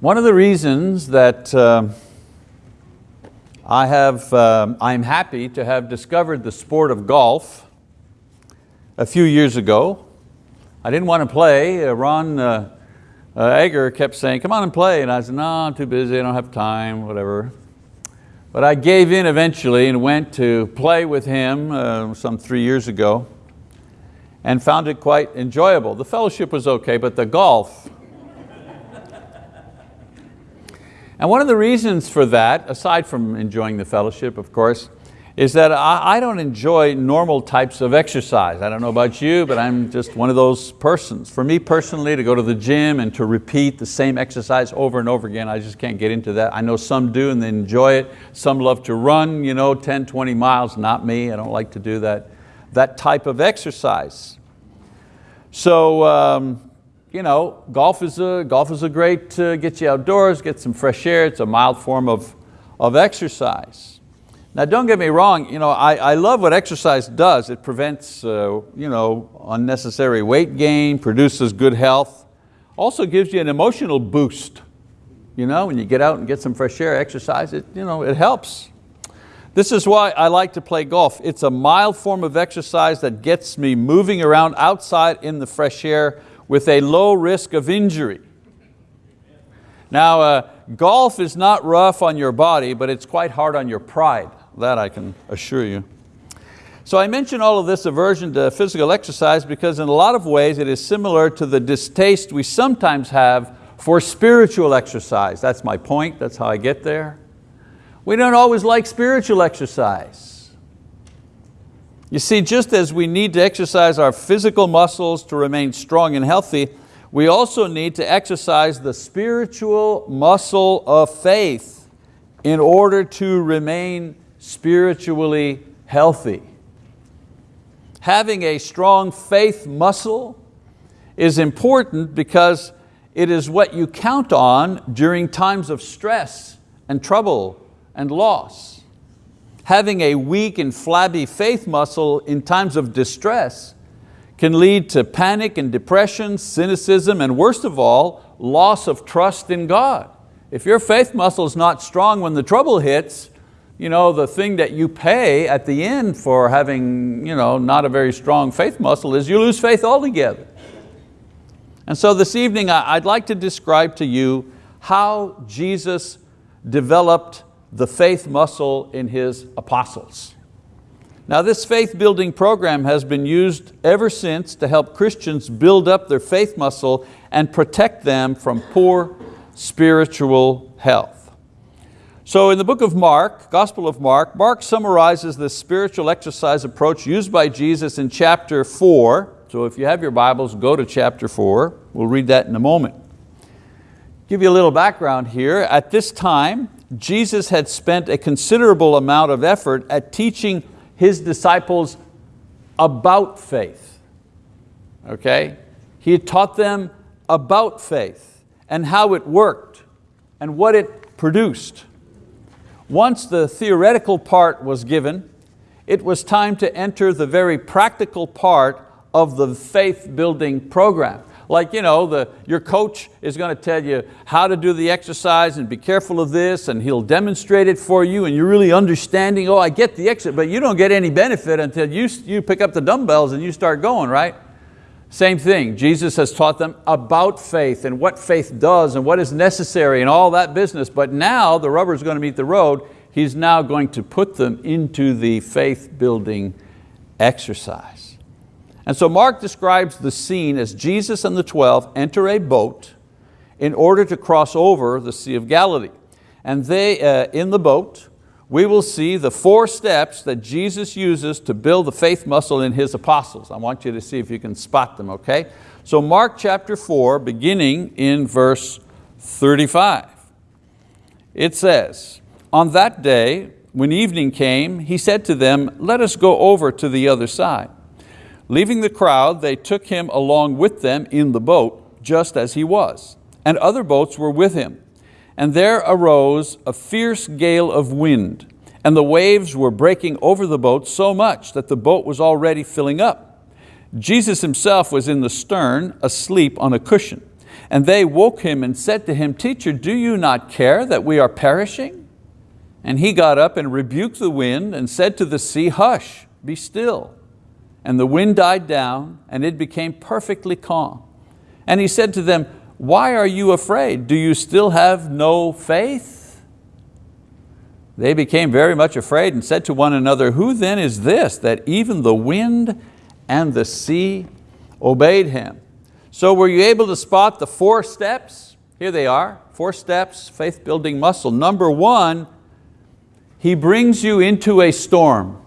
One of the reasons that uh, I have, um, I'm happy to have discovered the sport of golf a few years ago. I didn't want to play. Uh, Ron uh, uh, Egger kept saying, come on and play. And I said, no, I'm too busy, I don't have time, whatever. But I gave in eventually and went to play with him uh, some three years ago and found it quite enjoyable. The fellowship was okay, but the golf And one of the reasons for that, aside from enjoying the fellowship, of course, is that I, don't enjoy normal types of exercise. I don't know about you, but I'm just one of those persons. For me personally, to go to the gym and to repeat the same exercise over and over again, I just can't get into that. I know some do and they enjoy it. Some love to run you know, 10, 20 miles, not me. I don't like to do that, that type of exercise. So um, you know, golf is a, golf is a great, uh, get you outdoors, get some fresh air, it's a mild form of, of exercise. Now don't get me wrong, you know, I, I love what exercise does. It prevents uh, you know, unnecessary weight gain, produces good health, also gives you an emotional boost. You know, when you get out and get some fresh air, exercise, it, you know, it helps. This is why I like to play golf. It's a mild form of exercise that gets me moving around outside in the fresh air with a low risk of injury. Now, uh, golf is not rough on your body, but it's quite hard on your pride. That I can assure you. So I mention all of this aversion to physical exercise because in a lot of ways it is similar to the distaste we sometimes have for spiritual exercise. That's my point, that's how I get there. We don't always like spiritual exercise. You see, just as we need to exercise our physical muscles to remain strong and healthy, we also need to exercise the spiritual muscle of faith in order to remain spiritually healthy. Having a strong faith muscle is important because it is what you count on during times of stress and trouble and loss having a weak and flabby faith muscle in times of distress can lead to panic and depression, cynicism, and worst of all, loss of trust in God. If your faith muscle is not strong when the trouble hits, you know, the thing that you pay at the end for having you know, not a very strong faith muscle is you lose faith altogether. And so this evening I'd like to describe to you how Jesus developed the faith muscle in his apostles. Now this faith building program has been used ever since to help Christians build up their faith muscle and protect them from poor spiritual health. So in the book of Mark, Gospel of Mark, Mark summarizes the spiritual exercise approach used by Jesus in chapter four. So if you have your Bibles, go to chapter four. We'll read that in a moment. Give you a little background here. At this time, Jesus had spent a considerable amount of effort at teaching his disciples about faith. Okay? He had taught them about faith and how it worked and what it produced. Once the theoretical part was given, it was time to enter the very practical part of the faith building program. Like you know, the, your coach is going to tell you how to do the exercise and be careful of this and he'll demonstrate it for you and you're really understanding, oh I get the exercise, but you don't get any benefit until you, you pick up the dumbbells and you start going, right? Same thing, Jesus has taught them about faith and what faith does and what is necessary and all that business, but now the rubber is going to meet the road, He's now going to put them into the faith building exercise. And so Mark describes the scene as Jesus and the 12 enter a boat in order to cross over the Sea of Galilee. And they, uh, in the boat, we will see the four steps that Jesus uses to build the faith muscle in His apostles. I want you to see if you can spot them, okay? So Mark chapter four, beginning in verse 35. It says, on that day, when evening came, he said to them, let us go over to the other side. Leaving the crowd, they took him along with them in the boat, just as he was, and other boats were with him. And there arose a fierce gale of wind, and the waves were breaking over the boat so much that the boat was already filling up. Jesus himself was in the stern, asleep on a cushion. And they woke him and said to him, Teacher, do you not care that we are perishing? And he got up and rebuked the wind and said to the sea, Hush, be still. And the wind died down and it became perfectly calm. And he said to them, why are you afraid? Do you still have no faith? They became very much afraid and said to one another, who then is this that even the wind and the sea obeyed him? So were you able to spot the four steps? Here they are, four steps, faith building muscle. Number one, he brings you into a storm.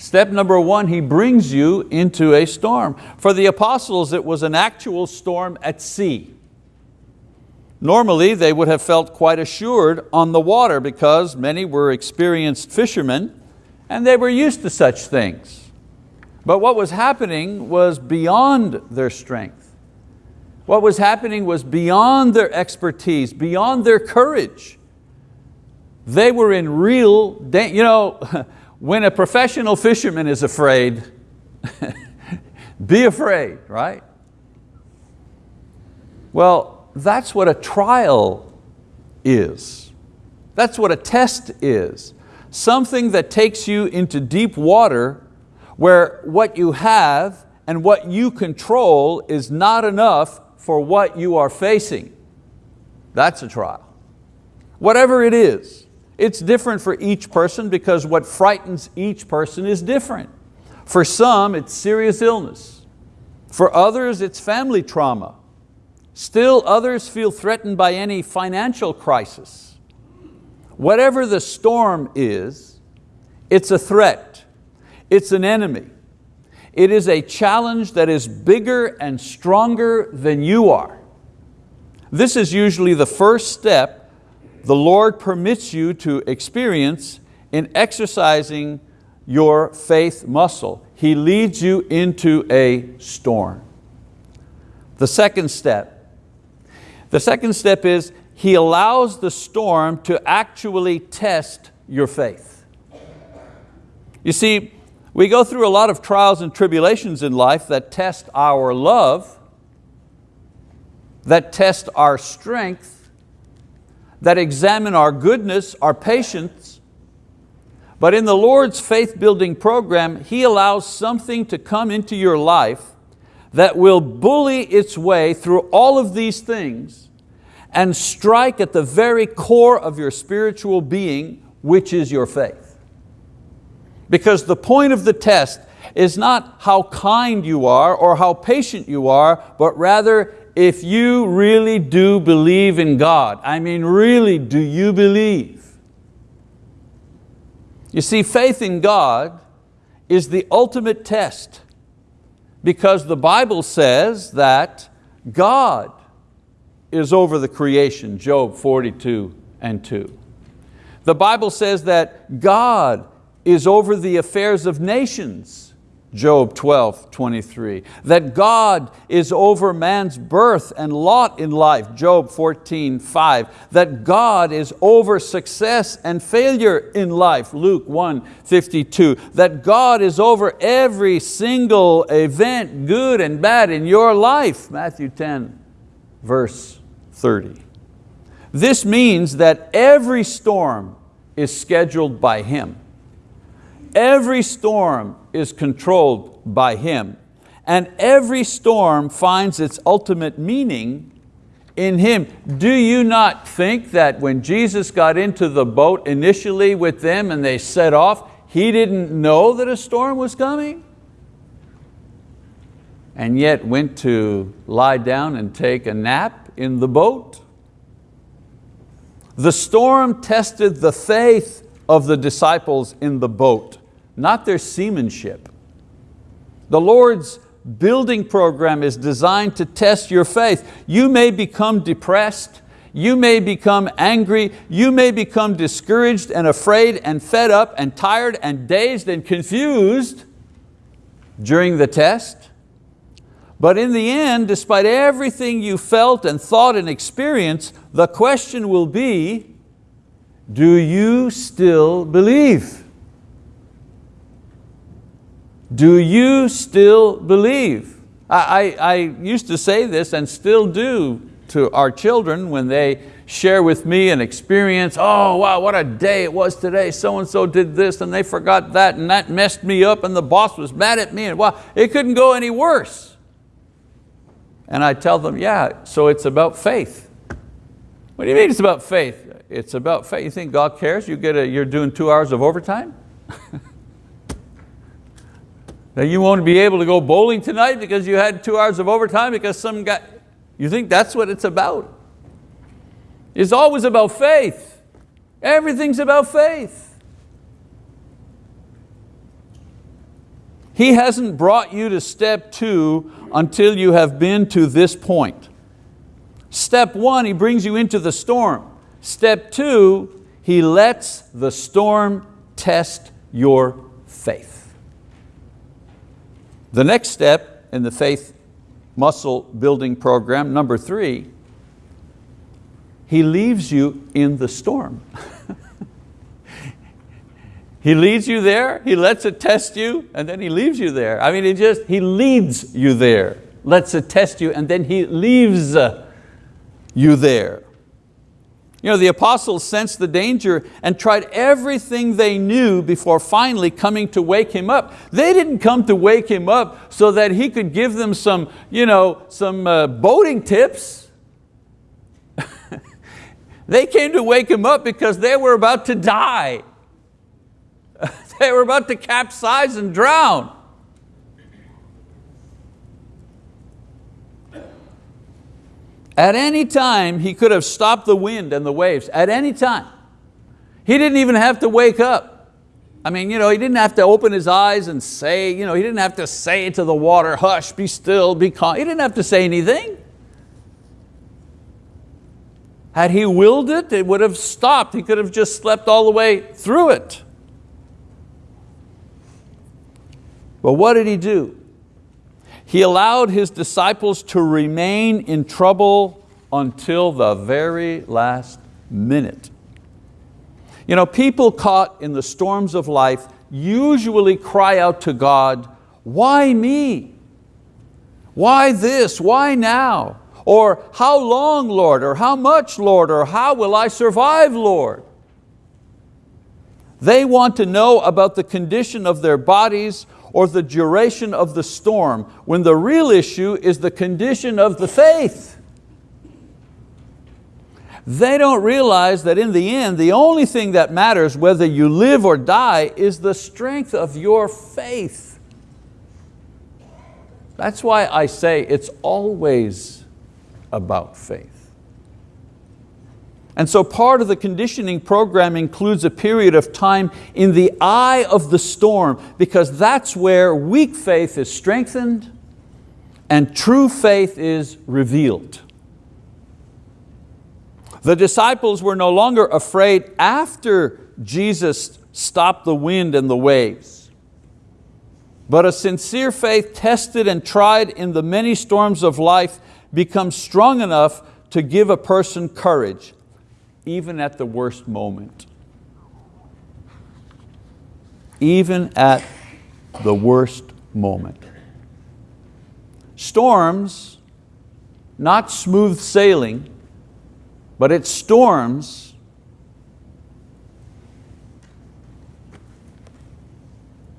Step number one, He brings you into a storm. For the apostles, it was an actual storm at sea. Normally, they would have felt quite assured on the water because many were experienced fishermen and they were used to such things. But what was happening was beyond their strength. What was happening was beyond their expertise, beyond their courage. They were in real, you know, when a professional fisherman is afraid, be afraid, right? Well, that's what a trial is. That's what a test is. Something that takes you into deep water where what you have and what you control is not enough for what you are facing. That's a trial. Whatever it is. It's different for each person because what frightens each person is different. For some, it's serious illness. For others, it's family trauma. Still others feel threatened by any financial crisis. Whatever the storm is, it's a threat, it's an enemy. It is a challenge that is bigger and stronger than you are. This is usually the first step the Lord permits you to experience in exercising your faith muscle. He leads you into a storm. The second step, the second step is He allows the storm to actually test your faith. You see, we go through a lot of trials and tribulations in life that test our love, that test our strength, that examine our goodness, our patience, but in the Lord's faith building program, He allows something to come into your life that will bully its way through all of these things and strike at the very core of your spiritual being, which is your faith. Because the point of the test is not how kind you are or how patient you are, but rather if you really do believe in God, I mean really do you believe? You see, faith in God is the ultimate test because the Bible says that God is over the creation, Job 42 and 2. The Bible says that God is over the affairs of nations, Job 12, 23. That God is over man's birth and lot in life, Job 14, 5. That God is over success and failure in life, Luke 1, 52. That God is over every single event, good and bad in your life, Matthew 10, verse 30. This means that every storm is scheduled by Him. Every storm is controlled by Him. And every storm finds its ultimate meaning in Him. Do you not think that when Jesus got into the boat initially with them and they set off, He didn't know that a storm was coming? And yet went to lie down and take a nap in the boat? The storm tested the faith of the disciples in the boat not their seamanship. The Lord's building program is designed to test your faith. You may become depressed, you may become angry, you may become discouraged and afraid and fed up and tired and dazed and confused during the test. But in the end, despite everything you felt and thought and experienced, the question will be, do you still believe? Do you still believe? I, I, I used to say this and still do to our children when they share with me an experience, oh wow, what a day it was today, so-and-so did this and they forgot that and that messed me up and the boss was mad at me and wow, it couldn't go any worse. And I tell them, yeah, so it's about faith. What do you mean it's about faith? It's about faith. You think God cares? You get a, you're doing two hours of overtime? that you won't be able to go bowling tonight because you had two hours of overtime because some guy, you think that's what it's about? It's always about faith. Everything's about faith. He hasn't brought you to step two until you have been to this point. Step one, He brings you into the storm. Step two, He lets the storm test your faith. The next step in the faith muscle building program, number three, He leaves you in the storm. he leads you there, He lets it test you, and then He leaves you there. I mean, He just, He leads you there, lets it test you, and then He leaves you there. You know, the apostles sensed the danger and tried everything they knew before finally coming to wake him up. They didn't come to wake him up so that he could give them some, you know, some uh, boating tips. they came to wake him up because they were about to die. they were about to capsize and drown. At any time, he could have stopped the wind and the waves, at any time. He didn't even have to wake up. I mean, you know, he didn't have to open his eyes and say, you know, he didn't have to say to the water, hush, be still, be calm. He didn't have to say anything. Had he willed it, it would have stopped. He could have just slept all the way through it. But what did he do? He allowed His disciples to remain in trouble until the very last minute. You know, people caught in the storms of life usually cry out to God, why me? Why this, why now? Or how long, Lord? Or how much, Lord? Or how will I survive, Lord? They want to know about the condition of their bodies or the duration of the storm, when the real issue is the condition of the faith. They don't realize that in the end, the only thing that matters whether you live or die is the strength of your faith. That's why I say it's always about faith. And so part of the conditioning program includes a period of time in the eye of the storm because that's where weak faith is strengthened and true faith is revealed. The disciples were no longer afraid after Jesus stopped the wind and the waves. But a sincere faith tested and tried in the many storms of life becomes strong enough to give a person courage even at the worst moment. Even at the worst moment. Storms, not smooth sailing, but it's storms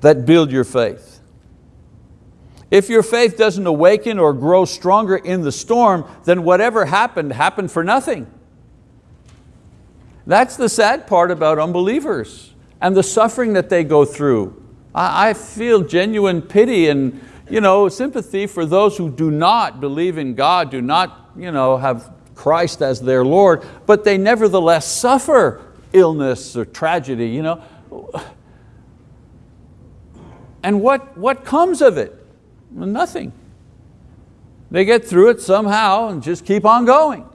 that build your faith. If your faith doesn't awaken or grow stronger in the storm, then whatever happened, happened for nothing. That's the sad part about unbelievers and the suffering that they go through. I, feel genuine pity and you know, sympathy for those who do not believe in God, do not you know, have Christ as their Lord, but they nevertheless suffer illness or tragedy. You know? And what, what comes of it? Nothing. They get through it somehow and just keep on going.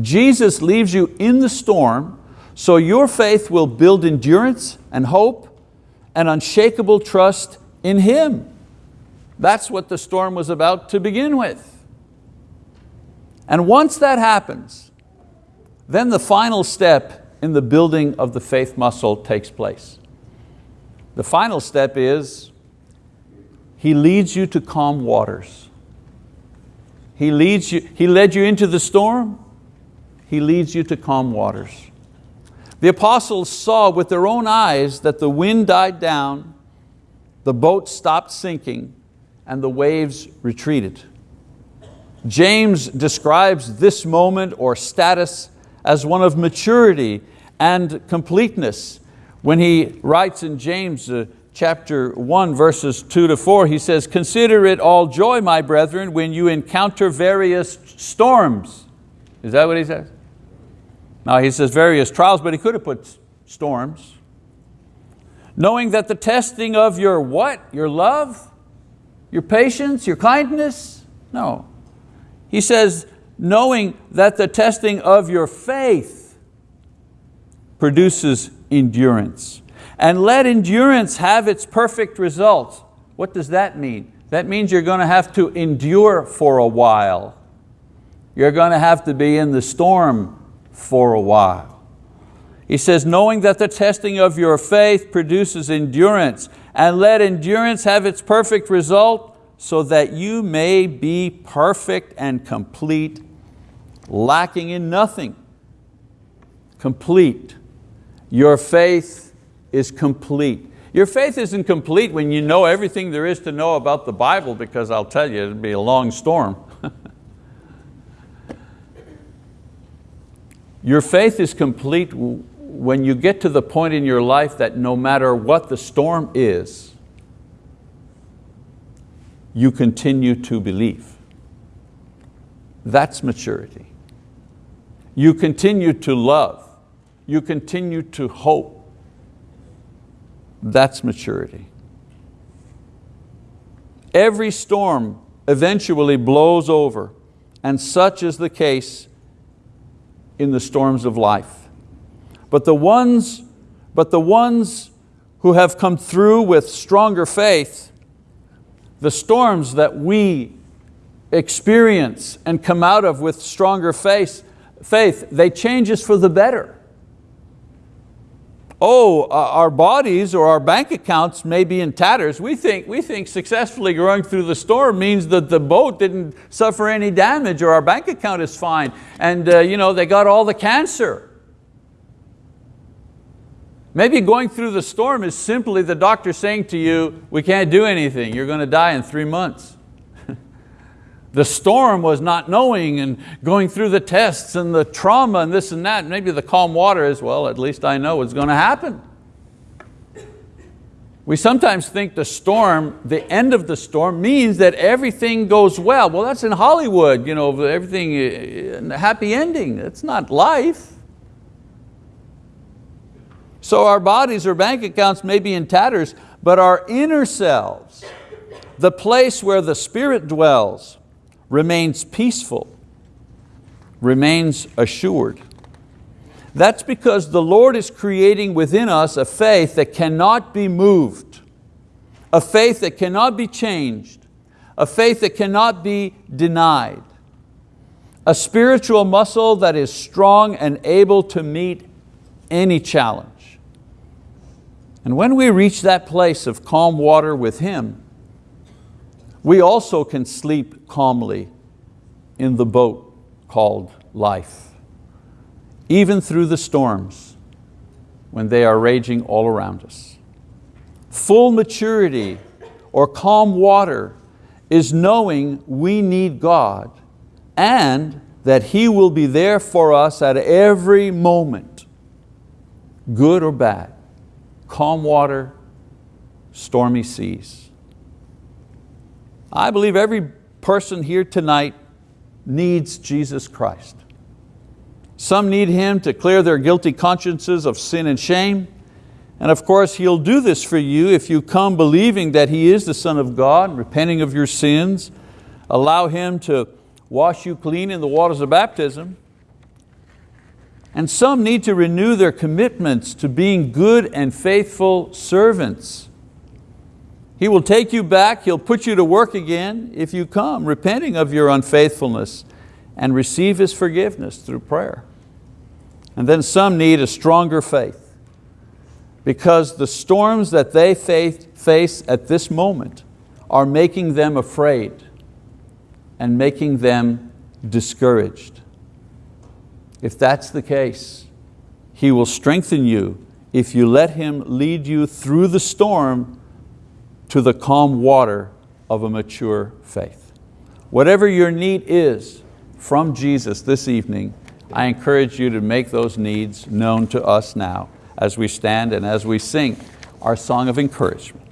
Jesus leaves you in the storm so your faith will build endurance and hope and unshakable trust in Him. That's what the storm was about to begin with. And once that happens, then the final step in the building of the faith muscle takes place. the final step is He leads you to calm waters. He, leads you, he led you into the storm, He leads you to calm waters. The apostles saw with their own eyes that the wind died down, the boat stopped sinking, and the waves retreated. James describes this moment or status as one of maturity and completeness. When he writes in James uh, chapter 1 verses 2 to 4, he says, consider it all joy, my brethren, when you encounter various storms. Is that what he says? Now he says various trials, but he could have put storms. Knowing that the testing of your what? Your love? Your patience? Your kindness? No. He says, knowing that the testing of your faith produces endurance. And let endurance have its perfect result. What does that mean? That means you're going to have to endure for a while. You're going to have to be in the storm for a while. He says, knowing that the testing of your faith produces endurance, and let endurance have its perfect result, so that you may be perfect and complete, lacking in nothing. Complete. Your faith is complete. Your faith isn't complete when you know everything there is to know about the Bible because I'll tell you, it'd be a long storm. Your faith is complete when you get to the point in your life that no matter what the storm is, you continue to believe. That's maturity. You continue to love. You continue to hope. That's maturity. Every storm eventually blows over and such is the case in the storms of life. But the ones, but the ones who have come through with stronger faith, the storms that we experience and come out of with stronger faith, faith they change us for the better. Oh, uh, our bodies or our bank accounts may be in tatters. We think, we think successfully going through the storm means that the boat didn't suffer any damage or our bank account is fine and uh, you know, they got all the cancer. Maybe going through the storm is simply the doctor saying to you, we can't do anything, you're going to die in three months. The storm was not knowing and going through the tests and the trauma and this and that. Maybe the calm water is, well, at least I know what's going to happen. We sometimes think the storm, the end of the storm means that everything goes well. Well, that's in Hollywood, you know, everything, uh, happy ending. It's not life. So our bodies or bank accounts may be in tatters, but our inner selves, the place where the Spirit dwells, remains peaceful, remains assured. That's because the Lord is creating within us a faith that cannot be moved, a faith that cannot be changed, a faith that cannot be denied, a spiritual muscle that is strong and able to meet any challenge. And when we reach that place of calm water with Him, we also can sleep calmly in the boat called life, even through the storms when they are raging all around us. Full maturity or calm water is knowing we need God and that He will be there for us at every moment, good or bad, calm water, stormy seas. I believe every person here tonight needs Jesus Christ. Some need Him to clear their guilty consciences of sin and shame. And of course, He'll do this for you if you come believing that He is the Son of God, repenting of your sins, allow Him to wash you clean in the waters of baptism. And some need to renew their commitments to being good and faithful servants he will take you back, He'll put you to work again if you come, repenting of your unfaithfulness and receive His forgiveness through prayer. And then some need a stronger faith, because the storms that they face at this moment are making them afraid and making them discouraged. If that's the case, He will strengthen you if you let Him lead you through the storm to the calm water of a mature faith. Whatever your need is from Jesus this evening, I encourage you to make those needs known to us now as we stand and as we sing our song of encouragement.